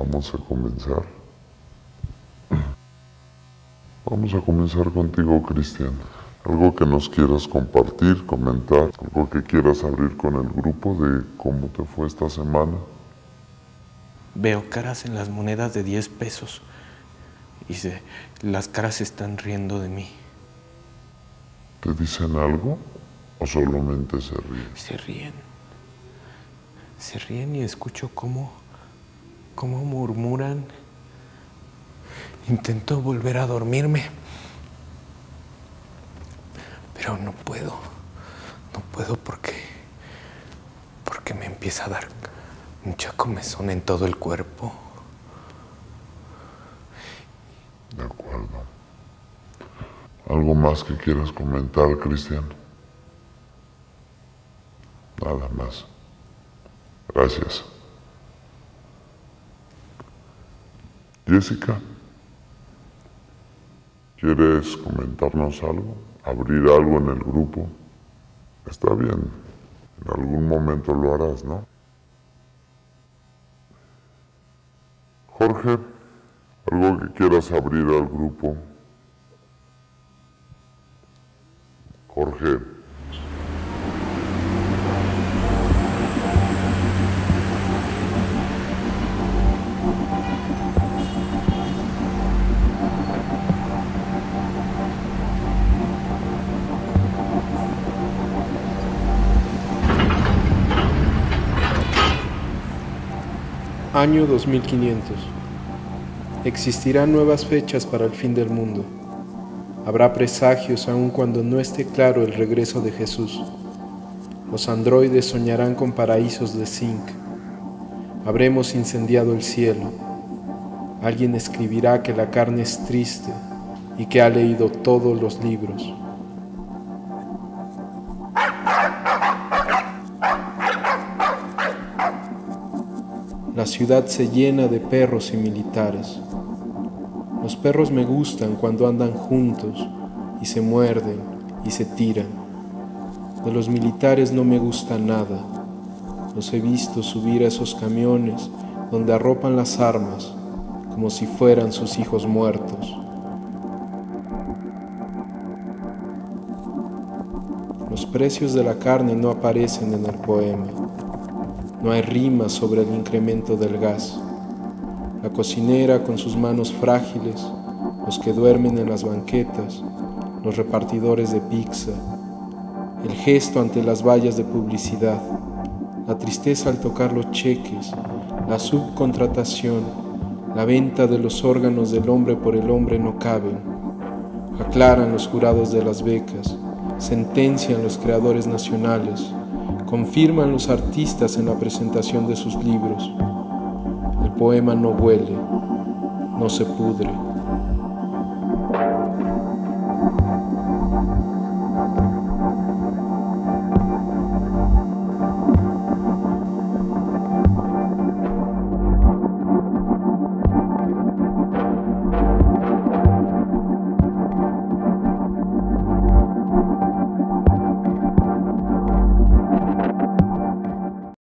Vamos a comenzar. Vamos a comenzar contigo, Cristian. Algo que nos quieras compartir, comentar, algo que quieras abrir con el grupo de cómo te fue esta semana. Veo caras en las monedas de 10 pesos y se, las caras se están riendo de mí. ¿Te dicen algo o solamente se ríen? Se ríen. Se ríen y escucho cómo, cómo murmuran. Intento volver a dormirme, pero no puedo. No puedo porque, porque me empieza a dar mucha comezón en todo el cuerpo. De acuerdo. ¿Algo más que quieras comentar, Cristian? Nada más. Gracias. Jessica, ¿quieres comentarnos algo? ¿Abrir algo en el grupo? Está bien. En algún momento lo harás, ¿no? Jorge, algo que quieras abrir al grupo. Jorge. Año 2500. Existirán nuevas fechas para el fin del mundo. Habrá presagios aun cuando no esté claro el regreso de Jesús. Los androides soñarán con paraísos de zinc. Habremos incendiado el cielo. Alguien escribirá que la carne es triste y que ha leído todos los libros. La ciudad se llena de perros y militares. Los perros me gustan cuando andan juntos y se muerden y se tiran. De los militares no me gusta nada. Los he visto subir a esos camiones donde arropan las armas como si fueran sus hijos muertos. Los precios de la carne no aparecen en el poema. No hay rima sobre el incremento del gas. La cocinera con sus manos frágiles, los que duermen en las banquetas, los repartidores de pizza, el gesto ante las vallas de publicidad, la tristeza al tocar los cheques, la subcontratación, la venta de los órganos del hombre por el hombre no caben. Aclaran los jurados de las becas, sentencian los creadores nacionales, confirman los artistas en la presentación de sus libros. El poema no huele, no se pudre,